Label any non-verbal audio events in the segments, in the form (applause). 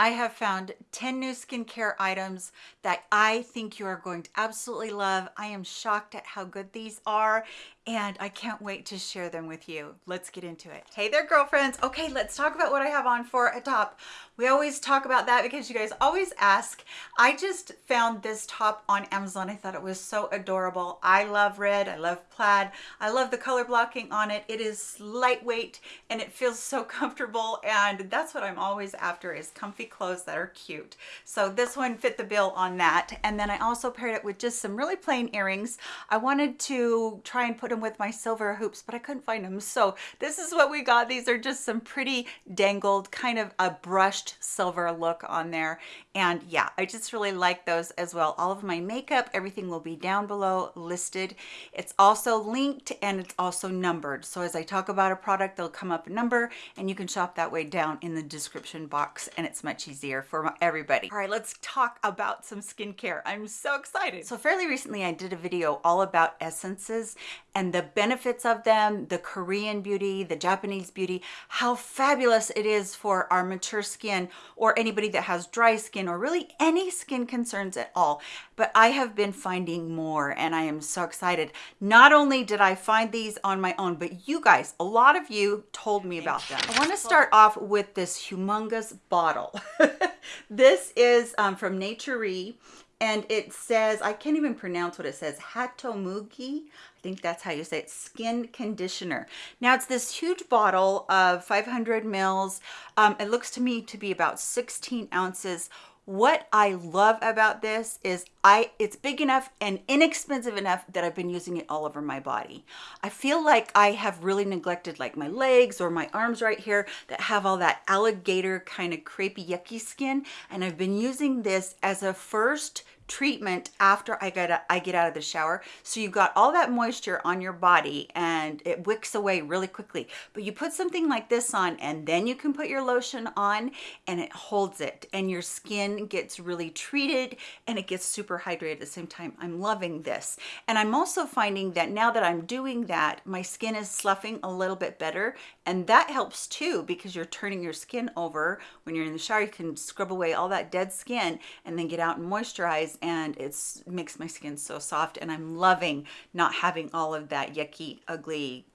I have found 10 new skincare items that I think you are going to absolutely love. I am shocked at how good these are and I can't wait to share them with you. Let's get into it. Hey there, girlfriends. Okay, let's talk about what I have on for a top. We always talk about that because you guys always ask. I just found this top on Amazon. I thought it was so adorable. I love red. I love plaid. I love the color blocking on it. It is lightweight and it feels so (laughs) comfortable and that's what I'm always after is comfy clothes that are cute. So this one fit the bill on that. And then I also paired it with just some really plain earrings. I wanted to try and put them with my silver hoops, but I couldn't find them. So this is what we got. These are just some pretty dangled, kind of a brushed silver look on there. And yeah, I just really like those as well. All of my makeup, everything will be down below listed. It's also linked and it's also numbered. So as I talk about a product, they'll come up a number and you can shop that way down in the description box and it's much easier for everybody. All right, let's talk about some skincare. I'm so excited. So fairly recently I did a video all about essences and the benefits of them, the Korean beauty, the Japanese beauty, how fabulous it is for our mature skin or anybody that has dry skin or really any skin concerns at all. But I have been finding more and I am so excited. Not only did I find these on my own, but you guys, a lot of you told me about them. I wanna start off with this humongous bottle. (laughs) this is um, from Naturie and it says, I can't even pronounce what it says, Hatomugi. I think that's how you say it, skin conditioner. Now it's this huge bottle of 500 mils. Um, it looks to me to be about 16 ounces what I love about this is I it's big enough and inexpensive enough that I've been using it all over my body. I feel like I have really neglected like my legs or my arms right here that have all that alligator kind of crepey yucky skin and I've been using this as a first treatment after I get, I get out of the shower. So you've got all that moisture on your body and it wicks away really quickly. But you put something like this on and then you can put your lotion on and it holds it and your skin gets really treated and it gets super hydrated at the same time. I'm loving this. And I'm also finding that now that I'm doing that, my skin is sloughing a little bit better. And that helps too because you're turning your skin over. When you're in the shower, you can scrub away all that dead skin and then get out and moisturize and it makes my skin so soft and I'm loving not having all of that yucky, ugly,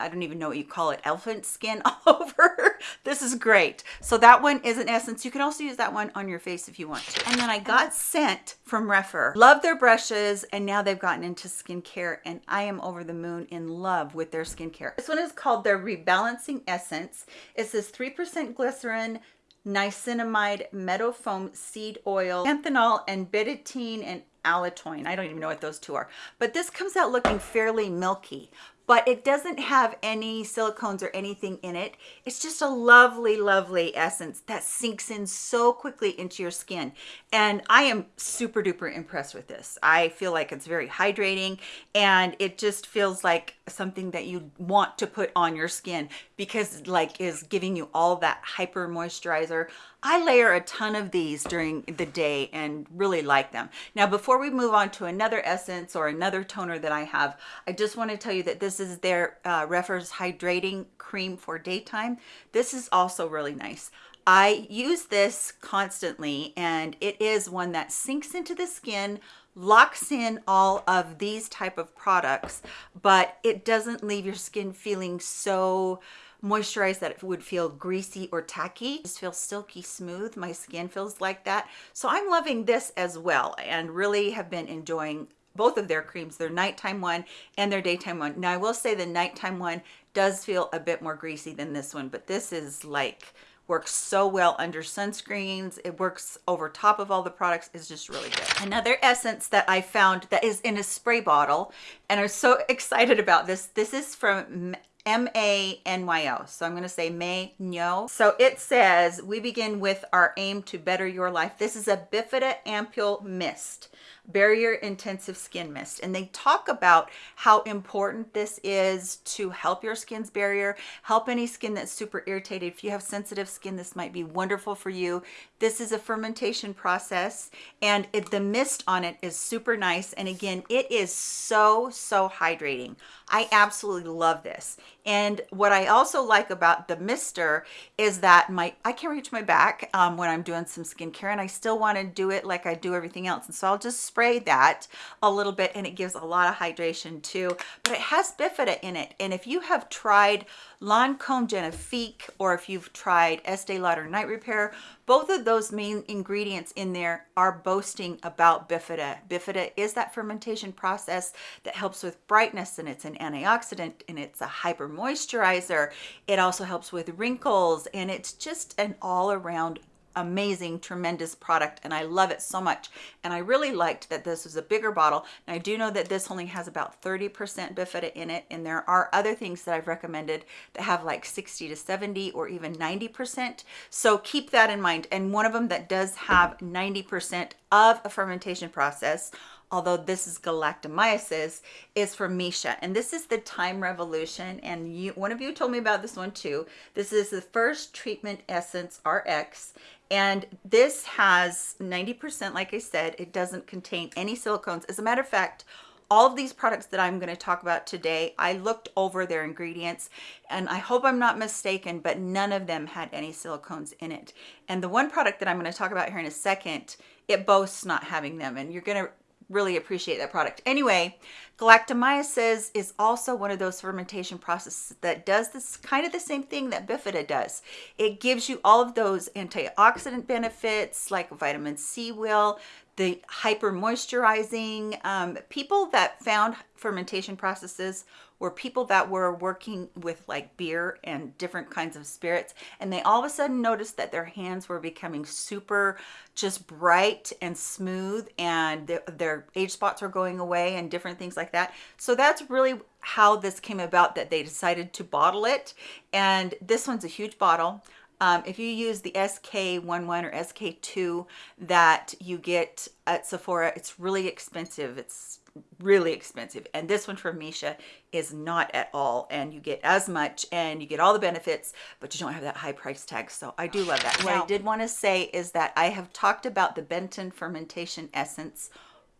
I don't even know what you call it, elephant skin (laughs) all over. this is great. So that one is an essence. You can also use that one on your face if you want to. And then I got Sent from Rephr. Love their brushes and now they've gotten into skincare and I am over the moon in love with their skincare. This one is called their Rebalancing Essence. It says 3% glycerin, niacinamide, meadow foam seed oil, xanthanol, and betaine and allantoin. I don't even know what those two are. But this comes out looking fairly milky but it doesn't have any silicones or anything in it. It's just a lovely, lovely essence that sinks in so quickly into your skin. And I am super duper impressed with this. I feel like it's very hydrating and it just feels like something that you want to put on your skin because like is giving you all that hyper moisturizer. I layer a ton of these during the day and really like them. Now, before we move on to another essence or another toner that I have, I just want to tell you that this is their uh, Rephr's Hydrating Cream for daytime. This is also really nice. I use this constantly and it is one that sinks into the skin, locks in all of these type of products, but it doesn't leave your skin feeling so moisturized that it would feel greasy or tacky. Just feels silky smooth. My skin feels like that. So I'm loving this as well and really have been enjoying both of their creams, their nighttime one and their daytime one. Now I will say the nighttime one does feel a bit more greasy than this one, but this is like works so well under sunscreens it works over top of all the products is just really good another essence that i found that is in a spray bottle and i'm so (laughs) excited about this this is from M-A-N-Y-O. So I'm going to say May Nyo. So it says, we begin with our aim to better your life. This is a Bifida Ampule Mist. Barrier intensive skin mist. And they talk about how important this is to help your skin's barrier help any skin that's super irritated. If you have sensitive skin this might be wonderful for you. This is a fermentation process and it, the mist on it is super nice. And again it is so so hydrating. I absolutely love this. And what I also like about the mister is that my I can reach my back um, when I'm doing some skincare and I still want to do it like I do everything else. And so I'll just spray that a little bit and it gives a lot of hydration too. But it has bifida in it. And if you have tried Lancome Genifique or if you've tried Estee Lauder Night Repair, both of those main ingredients in there are boasting about bifida. Bifida is that fermentation process that helps with brightness and it's an antioxidant and it's a hyper moisturizer. It also helps with wrinkles and it's just an all around amazing tremendous product and I love it so much. And I really liked that this was a bigger bottle. And I do know that this only has about 30% bifida in it and there are other things that I've recommended that have like 60 to 70 or even 90% so keep that in mind. And one of them that does have 90% of a fermentation process although this is galactomyces, is from Missha. And this is the Time Revolution. And you, one of you told me about this one too. This is the first treatment essence RX. And this has 90%, like I said, it doesn't contain any silicones. As a matter of fact, all of these products that I'm going to talk about today, I looked over their ingredients and I hope I'm not mistaken, but none of them had any silicones in it. And the one product that I'm going to talk about here in a second, it boasts not having them. And you're going to really appreciate that product. Anyway, galactomyces is also one of those fermentation processes that does this kind of the same thing that bifida does. It gives you all of those antioxidant benefits like vitamin C will, the hyper moisturizing. Um, people that found fermentation processes were people that were working with like beer and different kinds of spirits and they all of a sudden noticed that their hands were becoming super just bright and smooth and their, their age spots were going away and different things like that so that's really how this came about that they decided to bottle it and this one's a huge bottle um, if you use the SK11 or SK2 that you get at Sephora, it's really expensive. It's really expensive. And this one from Missha is not at all. And you get as much and you get all the benefits, but you don't have that high price tag. So I do love that. What I did want to say is that I have talked about the Benton fermentation essence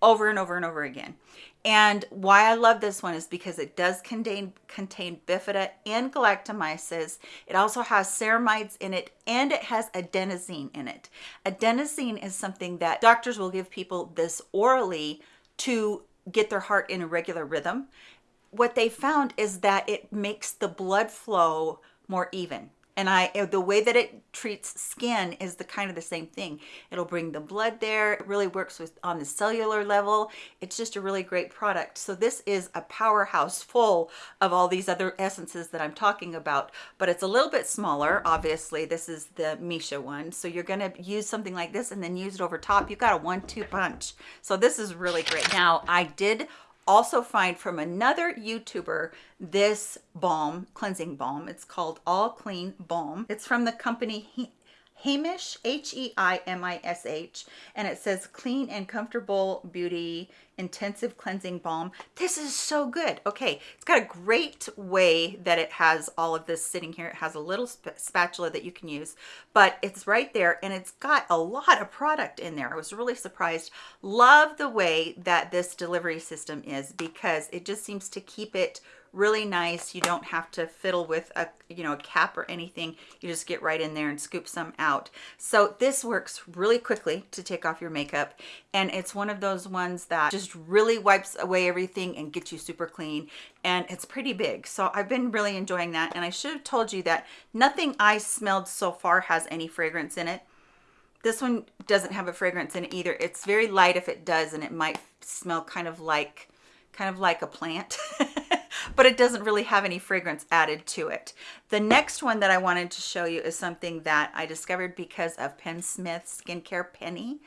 over and over and over again. And why I love this one is because it does contain contain bifida and galactomyces. It also has ceramides in it and it has adenosine in it. Adenosine is something that doctors will give people this orally to get their heart in a regular rhythm. What they found is that it makes the blood flow more even and I uh, the way that it treats skin is the kind of the same thing. It'll bring the blood there. It really works with on the cellular level. It's just a really great product. So this is a powerhouse full of all these other essences that I'm talking about but it's a little bit smaller obviously. This is the Missha one. So you're going to use something like this and then use it over top. You got a one-two punch. So this is really great. Now I did also find from another YouTuber this balm, cleansing balm. It's called All Clean Balm. It's from the company Heimish, H-E-I-M-I-S-H, and it says clean and comfortable beauty intensive cleansing balm. This is so good. Okay, it's got a great way that it has all of this sitting here. It has a little sp spatula that you can use, but it's right there and it's got a lot of product in there. I was really surprised. Love the way that this delivery system is because it just seems to keep it really nice. You don't have to fiddle with a, you know, a cap or anything. You just get right in there and scoop some out. So this works really quickly to take off your makeup. And it's one of those ones that just really wipes away everything and gets you super clean. And it's pretty big. So I've been really enjoying that. And I should have told you that nothing I smelled so far has any fragrance in it. This one doesn't have a fragrance in it either. It's very light if it does, and it might smell kind of like, kind of like a plant. (laughs) but it doesn't really have any fragrance added to it. The next one that I wanted to show you is something that I discovered because of Penn Smith Skincare Penny.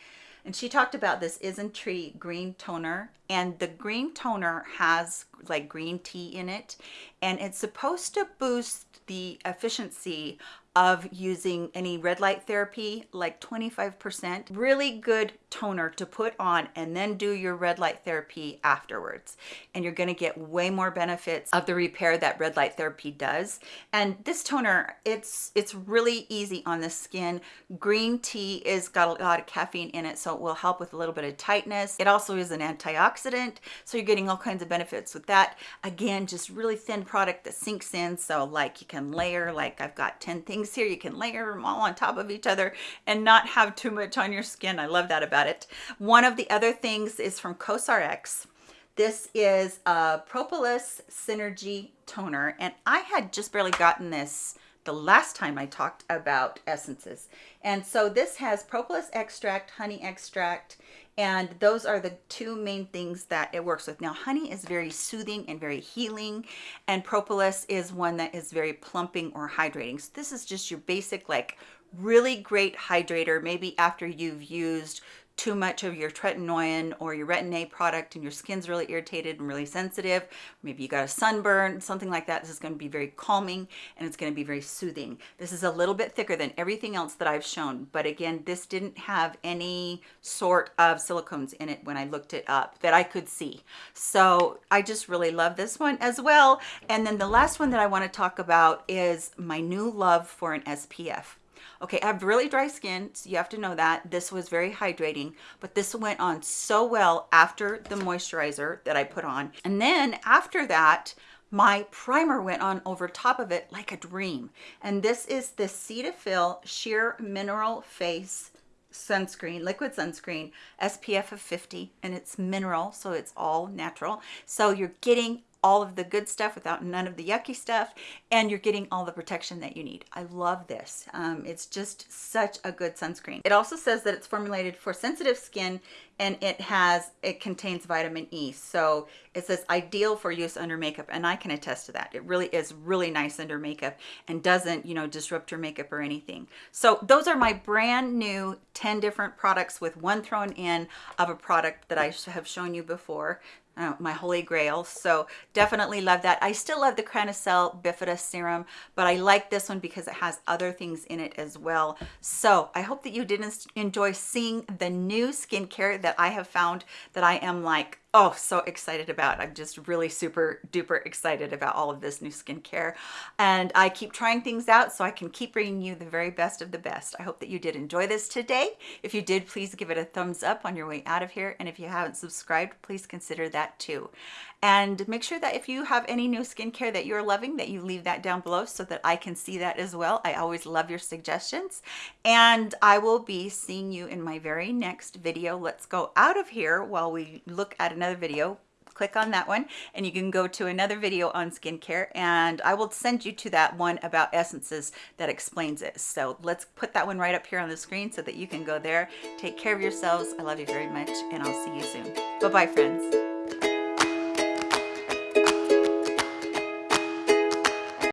And she talked about this Isntree green toner and the green toner has like green tea in it and it's supposed to boost the efficiency of using any red light therapy, like 25%. Really good toner to put on and then do your red light therapy afterwards. And you're gonna get way more benefits of the repair that red light therapy does. And this toner, it's it's really easy on the skin. Green tea is got a lot of caffeine in it, so it will help with a little bit of tightness. It also is an antioxidant, so you're getting all kinds of benefits with that. Again, just really thin product that sinks in, so like you can layer, like I've got 10 things here, you can layer them all on top of each other and not have too much on your skin. I love that about it. One of the other things is from CosRX. This is a Propolis Synergy Toner, and I had just barely gotten this the last time I talked about essences. And so this has propolis extract, honey extract, and those are the two main things that it works with. Now, honey is very soothing and very healing, and propolis is one that is very plumping or hydrating. So this is just your basic, like, really great hydrator, maybe after you've used too much of your tretinoin or your retin-A product and your skin's really irritated and really sensitive, maybe you got a sunburn, something like that, this is going to be very calming and it's going to be very soothing. This is a little bit thicker than everything else that I've shown, but again, this didn't have any sort of silicones in it when I looked it up that I could see. So I just really love this one as well. And then the last one that I want to talk about is my new love for an SPF. Okay, I have really dry skin, so you have to know that. This was very hydrating, but this went on so well after the moisturizer that I put on. And then after that, my primer went on over top of it like a dream. And this is the Cetaphil Sheer Mineral Face sunscreen, liquid sunscreen, SPF of 50, and it's mineral, so it's all natural. So you're getting all of the good stuff without none of the yucky stuff and you're getting all the protection that you need. I love this. Um, it's just such a good sunscreen. It also says that it's formulated for sensitive skin and it has it contains vitamin E so it says ideal for use under makeup and I can attest to that it really is really nice under makeup and doesn't you know disrupt your makeup or anything so those are my brand new 10 different products with one thrown in of a product that I have shown you before uh, my holy grail. So definitely love that. I still love the Cranacell bifida serum but i like this one because it has other things in it as well. So i hope that you did enjoy seeing the new skincare that i have found that i am like oh so excited about i'm just really super duper excited about all of this new skincare. And i keep trying things out so i can keep bringing you the very best of the best. I hope that you did enjoy this today. If you did please give it a thumbs up on your way out of here. And if you haven't subscribed please consider that too and make sure that if you have any new skincare that you're loving that you leave that down below so that I can see that as well. I always love your suggestions and I will be seeing you in my very next video. Let's go out of here while we look at another video click on that one and you can go to another video on skincare and I will send you to that one about essences that explains it. So let's put that one right up here on the screen so that you can go there. Take care of yourselves. I love you very much and I'll see you soon. Bye-bye friends.